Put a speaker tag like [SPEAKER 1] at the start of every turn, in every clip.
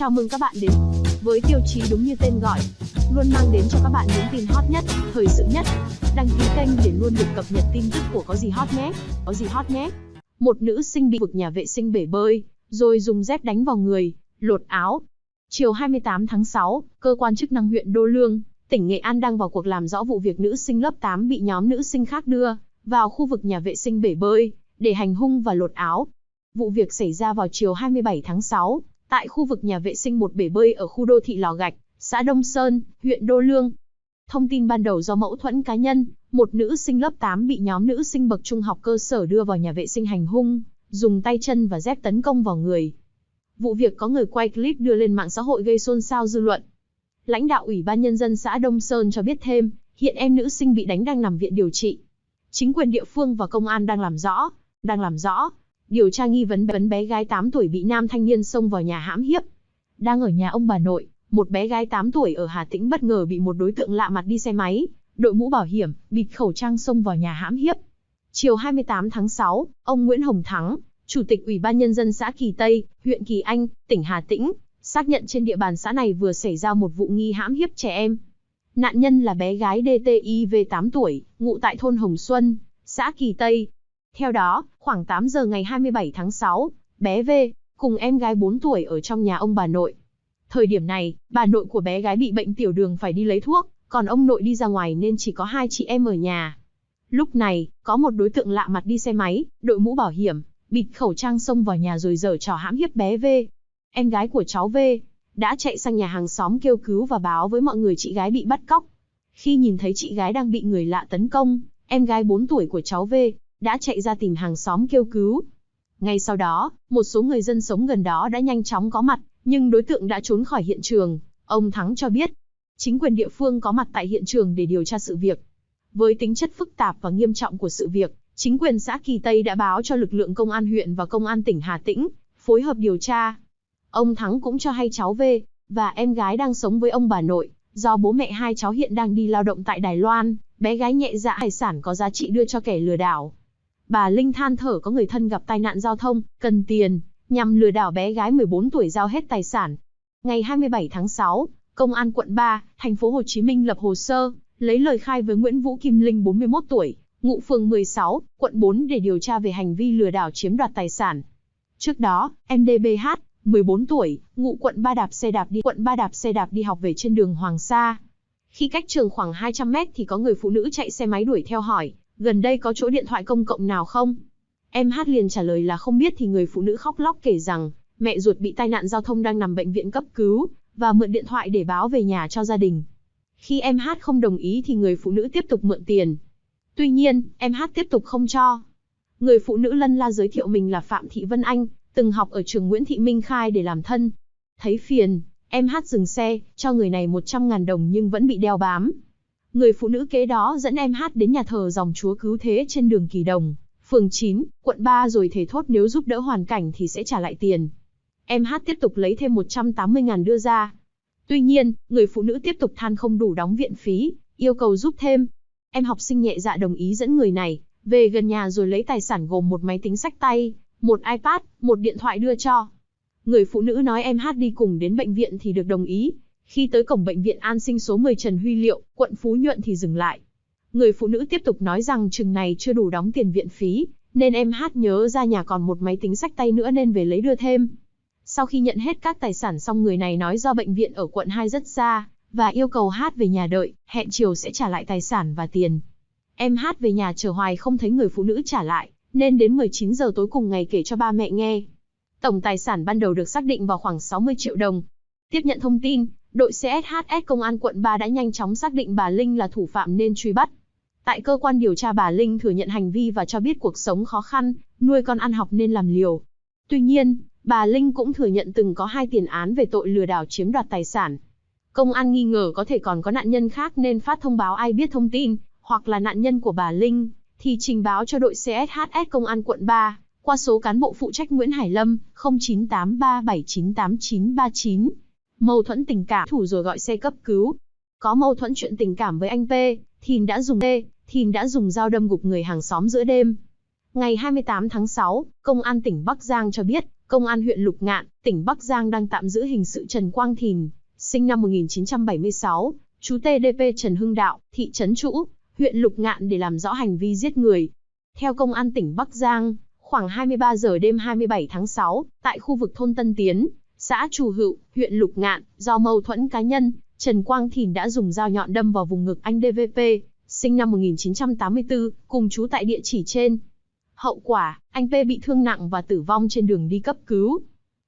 [SPEAKER 1] Chào mừng các bạn đến với tiêu chí đúng như tên gọi, luôn mang đến cho các bạn những tin hot nhất, thời sự nhất. Đăng ký kênh để luôn được cập nhật tin tức của có gì hot nhé. Có gì hot nhé. Một nữ sinh bị vực nhà vệ sinh bể bơi, rồi dùng dép đánh vào người, lột áo. Chiều 28 tháng 6, cơ quan chức năng huyện Đô Lương, tỉnh Nghệ An đang vào cuộc làm rõ vụ việc nữ sinh lớp 8 bị nhóm nữ sinh khác đưa vào khu vực nhà vệ sinh bể bơi để hành hung và lột áo. Vụ việc xảy ra vào chiều 27 tháng 6, tại khu vực nhà vệ sinh một bể bơi ở khu đô thị Lò Gạch, xã Đông Sơn, huyện Đô Lương. Thông tin ban đầu do mẫu thuẫn cá nhân, một nữ sinh lớp 8 bị nhóm nữ sinh bậc trung học cơ sở đưa vào nhà vệ sinh hành hung, dùng tay chân và dép tấn công vào người. Vụ việc có người quay clip đưa lên mạng xã hội gây xôn xao dư luận. Lãnh đạo Ủy ban Nhân dân xã Đông Sơn cho biết thêm, hiện em nữ sinh bị đánh đang nằm viện điều trị. Chính quyền địa phương và công an đang làm rõ, đang làm rõ, điều tra nghi vấn vấn bé gái 8 tuổi bị nam thanh niên xông vào nhà hãm hiếp. Đang ở nhà ông bà nội, một bé gái 8 tuổi ở Hà Tĩnh bất ngờ bị một đối tượng lạ mặt đi xe máy, đội mũ bảo hiểm, bịt khẩu trang xông vào nhà hãm hiếp. Chiều 28 tháng 6, ông Nguyễn Hồng Thắng, Chủ tịch Ủy ban Nhân dân xã Kỳ Tây, huyện Kỳ Anh, tỉnh Hà Tĩnh, xác nhận trên địa bàn xã này vừa xảy ra một vụ nghi hãm hiếp trẻ em. Nạn nhân là bé gái DTIV 8 tuổi, ngụ tại thôn Hồng Xuân, xã Kỳ Tây, theo đó, khoảng 8 giờ ngày 27 tháng 6, bé V, cùng em gái 4 tuổi ở trong nhà ông bà nội. Thời điểm này, bà nội của bé gái bị bệnh tiểu đường phải đi lấy thuốc, còn ông nội đi ra ngoài nên chỉ có hai chị em ở nhà. Lúc này, có một đối tượng lạ mặt đi xe máy, đội mũ bảo hiểm, bịt khẩu trang xông vào nhà rồi dở trò hãm hiếp bé V. Em gái của cháu V, đã chạy sang nhà hàng xóm kêu cứu và báo với mọi người chị gái bị bắt cóc. Khi nhìn thấy chị gái đang bị người lạ tấn công, em gái 4 tuổi của cháu V, đã chạy ra tìm hàng xóm kêu cứu. Ngay sau đó, một số người dân sống gần đó đã nhanh chóng có mặt, nhưng đối tượng đã trốn khỏi hiện trường. Ông Thắng cho biết, chính quyền địa phương có mặt tại hiện trường để điều tra sự việc. Với tính chất phức tạp và nghiêm trọng của sự việc, chính quyền xã Kỳ Tây đã báo cho lực lượng công an huyện và công an tỉnh Hà Tĩnh, phối hợp điều tra. Ông Thắng cũng cho hay cháu V, và em gái đang sống với ông bà nội, do bố mẹ hai cháu hiện đang đi lao động tại Đài Loan, bé gái nhẹ dạ hải sản có giá trị đưa cho kẻ lừa đảo. Bà Linh than thở có người thân gặp tai nạn giao thông, cần tiền, nhằm lừa đảo bé gái 14 tuổi giao hết tài sản. Ngày 27 tháng 6, Công an quận 3, thành phố Hồ Chí Minh lập hồ sơ, lấy lời khai với Nguyễn Vũ Kim Linh 41 tuổi, ngụ phường 16, quận 4 để điều tra về hành vi lừa đảo chiếm đoạt tài sản. Trước đó, MDBH, 14 tuổi, ngụ quận 3 đạp xe đạp đi quận 3 đạp xe đạp đi học về trên đường Hoàng Sa. Khi cách trường khoảng 200 mét thì có người phụ nữ chạy xe máy đuổi theo hỏi, gần đây có chỗ điện thoại công cộng nào không? Em hát liền trả lời là không biết thì người phụ nữ khóc lóc kể rằng, mẹ ruột bị tai nạn giao thông đang nằm bệnh viện cấp cứu, và mượn điện thoại để báo về nhà cho gia đình. Khi em hát không đồng ý thì người phụ nữ tiếp tục mượn tiền. Tuy nhiên, em hát tiếp tục không cho. Người phụ nữ lân la giới thiệu mình là Phạm Thị Vân Anh, từng học ở trường Nguyễn Thị Minh Khai để làm thân. Thấy phiền, em hát dừng xe, cho người này 100.000 đồng nhưng vẫn bị đeo bám. Người phụ nữ kế đó dẫn em hát đến nhà thờ dòng chúa cứu thế trên đường Kỳ Đồng, phường 9, quận 3 rồi thề thốt nếu giúp đỡ hoàn cảnh thì sẽ trả lại tiền. Em hát tiếp tục lấy thêm 180 ngàn đưa ra. Tuy nhiên, người phụ nữ tiếp tục than không đủ đóng viện phí, yêu cầu giúp thêm. Em học sinh nhẹ dạ đồng ý dẫn người này, về gần nhà rồi lấy tài sản gồm một máy tính sách tay, một iPad, một điện thoại đưa cho. Người phụ nữ nói em hát đi cùng đến bệnh viện thì được đồng ý, khi tới cổng bệnh viện an sinh số 10 Trần Huy Liệu, quận Phú Nhuận thì dừng lại. Người phụ nữ tiếp tục nói rằng chừng này chưa đủ đóng tiền viện phí, nên em hát nhớ ra nhà còn một máy tính sách tay nữa nên về lấy đưa thêm. Sau khi nhận hết các tài sản xong người này nói do bệnh viện ở quận 2 rất xa, và yêu cầu hát về nhà đợi, hẹn chiều sẽ trả lại tài sản và tiền. Em hát về nhà chờ hoài không thấy người phụ nữ trả lại, nên đến 19 giờ tối cùng ngày kể cho ba mẹ nghe. Tổng tài sản ban đầu được xác định vào khoảng 60 triệu đồng. Tiếp nhận thông tin, đội CSHS Công an quận 3 đã nhanh chóng xác định bà Linh là thủ phạm nên truy bắt. Tại cơ quan điều tra bà Linh thừa nhận hành vi và cho biết cuộc sống khó khăn, nuôi con ăn học nên làm liều. Tuy nhiên, bà Linh cũng thừa nhận từng có hai tiền án về tội lừa đảo chiếm đoạt tài sản. Công an nghi ngờ có thể còn có nạn nhân khác nên phát thông báo ai biết thông tin, hoặc là nạn nhân của bà Linh, thì trình báo cho đội CSHS Công an quận 3, qua số cán bộ phụ trách Nguyễn Hải Lâm, 0983798939. Mâu thuẫn tình cảm, thủ rồi gọi xe cấp cứu. Có mâu thuẫn chuyện tình cảm với anh P, Thìn đã dùng P, Thìn đã dùng dao đâm gục người hàng xóm giữa đêm. Ngày 28 tháng 6, Công an tỉnh Bắc Giang cho biết, Công an huyện Lục Ngạn, tỉnh Bắc Giang đang tạm giữ hình sự Trần Quang Thìn, sinh năm 1976, chú TDP Trần Hưng Đạo, thị trấn Trũ, huyện Lục Ngạn để làm rõ hành vi giết người. Theo Công an tỉnh Bắc Giang, khoảng 23 giờ đêm 27 tháng 6, tại khu vực thôn Tân Tiến, xã Trù Hữu, huyện Lục Ngạn, do mâu thuẫn cá nhân, Trần Quang Thìn đã dùng dao nhọn đâm vào vùng ngực anh DVP, sinh năm 1984, cùng chú tại địa chỉ trên. Hậu quả, anh P bị thương nặng và tử vong trên đường đi cấp cứu.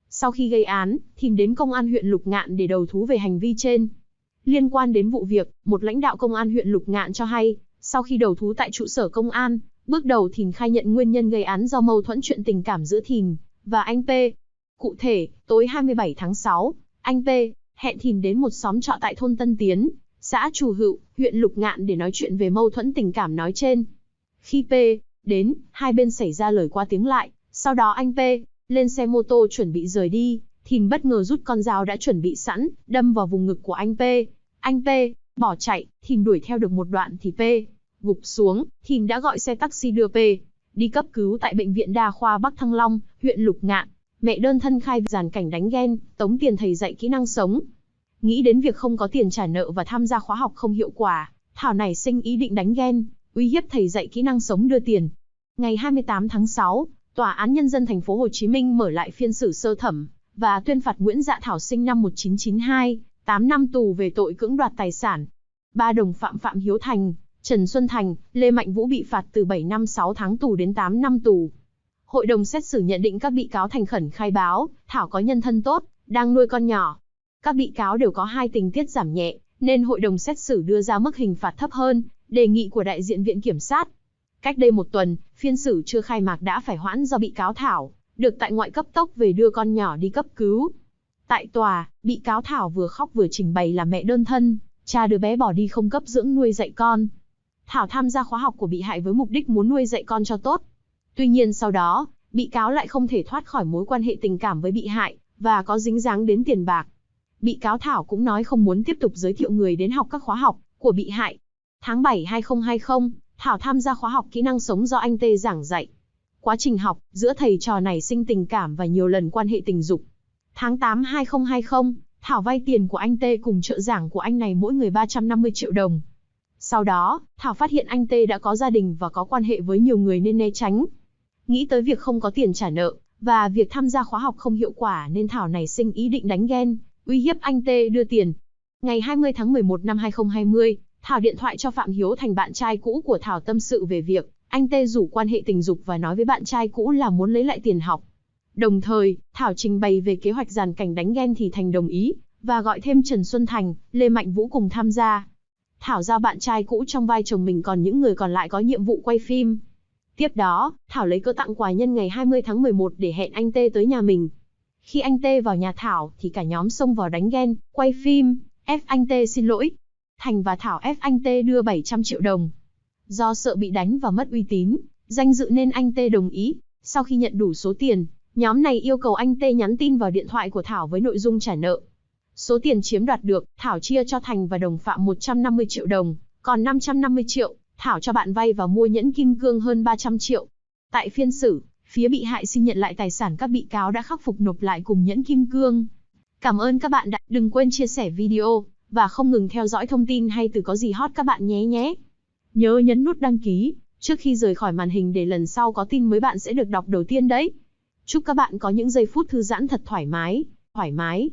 [SPEAKER 1] Sau khi gây án, Thìn đến công an huyện Lục Ngạn để đầu thú về hành vi trên. Liên quan đến vụ việc, một lãnh đạo công an huyện Lục Ngạn cho hay, sau khi đầu thú tại trụ sở công an, bước đầu Thìn khai nhận nguyên nhân gây án do mâu thuẫn chuyện tình cảm giữa Thìn và anh P. Cụ thể, tối 27 tháng 6, anh P. hẹn Thìn đến một xóm trọ tại thôn Tân Tiến, xã Trù Hữu, huyện Lục Ngạn để nói chuyện về mâu thuẫn tình cảm nói trên. Khi P. đến, hai bên xảy ra lời qua tiếng lại, sau đó anh P. lên xe mô tô chuẩn bị rời đi, Thìn bất ngờ rút con dao đã chuẩn bị sẵn, đâm vào vùng ngực của anh P. Anh P. bỏ chạy, Thìn đuổi theo được một đoạn thì P. gục xuống, Thìn đã gọi xe taxi đưa P. đi cấp cứu tại bệnh viện đa khoa Bắc Thăng Long, huyện Lục Ngạn. Mẹ đơn thân khai giàn cảnh đánh ghen, tống tiền thầy dạy kỹ năng sống. Nghĩ đến việc không có tiền trả nợ và tham gia khóa học không hiệu quả, Thảo nảy sinh ý định đánh ghen, uy hiếp thầy dạy kỹ năng sống đưa tiền. Ngày 28 tháng 6, Tòa án Nhân dân thành phố Hồ Chí Minh mở lại phiên xử sơ thẩm và tuyên phạt Nguyễn Dạ Thảo sinh năm 1992, 8 năm tù về tội cưỡng đoạt tài sản. Ba đồng phạm Phạm Hiếu Thành, Trần Xuân Thành, Lê Mạnh Vũ bị phạt từ 7 năm 6 tháng tù đến 8 năm tù. Hội đồng xét xử nhận định các bị cáo thành khẩn khai báo, Thảo có nhân thân tốt, đang nuôi con nhỏ. Các bị cáo đều có hai tình tiết giảm nhẹ, nên hội đồng xét xử đưa ra mức hình phạt thấp hơn, đề nghị của đại diện viện kiểm sát. Cách đây một tuần, phiên xử chưa khai mạc đã phải hoãn do bị cáo Thảo, được tại ngoại cấp tốc về đưa con nhỏ đi cấp cứu. Tại tòa, bị cáo Thảo vừa khóc vừa trình bày là mẹ đơn thân, cha đứa bé bỏ đi không cấp dưỡng nuôi dạy con. Thảo tham gia khóa học của bị hại với mục đích muốn nuôi dạy con cho tốt. Tuy nhiên sau đó, bị cáo lại không thể thoát khỏi mối quan hệ tình cảm với bị hại, và có dính dáng đến tiền bạc. Bị cáo Thảo cũng nói không muốn tiếp tục giới thiệu người đến học các khóa học của bị hại. Tháng 7 2020, Thảo tham gia khóa học kỹ năng sống do anh Tê giảng dạy. Quá trình học, giữa thầy trò này sinh tình cảm và nhiều lần quan hệ tình dục. Tháng 8 2020, Thảo vay tiền của anh Tê cùng trợ giảng của anh này mỗi người 350 triệu đồng. Sau đó, Thảo phát hiện anh Tê đã có gia đình và có quan hệ với nhiều người nên né tránh. Nghĩ tới việc không có tiền trả nợ, và việc tham gia khóa học không hiệu quả nên Thảo này sinh ý định đánh ghen, uy hiếp anh Tê đưa tiền. Ngày 20 tháng 11 năm 2020, Thảo điện thoại cho Phạm Hiếu thành bạn trai cũ của Thảo tâm sự về việc anh Tê rủ quan hệ tình dục và nói với bạn trai cũ là muốn lấy lại tiền học. Đồng thời, Thảo trình bày về kế hoạch giàn cảnh đánh ghen thì Thành đồng ý, và gọi thêm Trần Xuân Thành, Lê Mạnh Vũ cùng tham gia. Thảo giao bạn trai cũ trong vai chồng mình còn những người còn lại có nhiệm vụ quay phim. Tiếp đó, Thảo lấy cơ tặng quà nhân ngày 20 tháng 11 để hẹn anh Tê tới nhà mình. Khi anh Tê vào nhà Thảo thì cả nhóm xông vào đánh ghen, quay phim, ép anh Tê xin lỗi. Thành và Thảo ép anh Tê đưa 700 triệu đồng. Do sợ bị đánh và mất uy tín, danh dự nên anh Tê đồng ý. Sau khi nhận đủ số tiền, nhóm này yêu cầu anh Tê nhắn tin vào điện thoại của Thảo với nội dung trả nợ. Số tiền chiếm đoạt được, Thảo chia cho Thành và đồng phạm 150 triệu đồng, còn 550 triệu, Thảo cho bạn vay và mua nhẫn kim cương hơn 300 triệu. Tại phiên xử, phía bị hại xin nhận lại tài sản các bị cáo đã khắc phục nộp lại cùng nhẫn kim cương. Cảm ơn các bạn đã đừng quên chia sẻ video và không ngừng theo dõi thông tin hay từ có gì hot các bạn nhé nhé. Nhớ nhấn nút đăng ký trước khi rời khỏi màn hình để lần sau có tin mới bạn sẽ được đọc đầu tiên đấy. Chúc các bạn có những giây phút thư giãn thật thoải mái, thoải mái.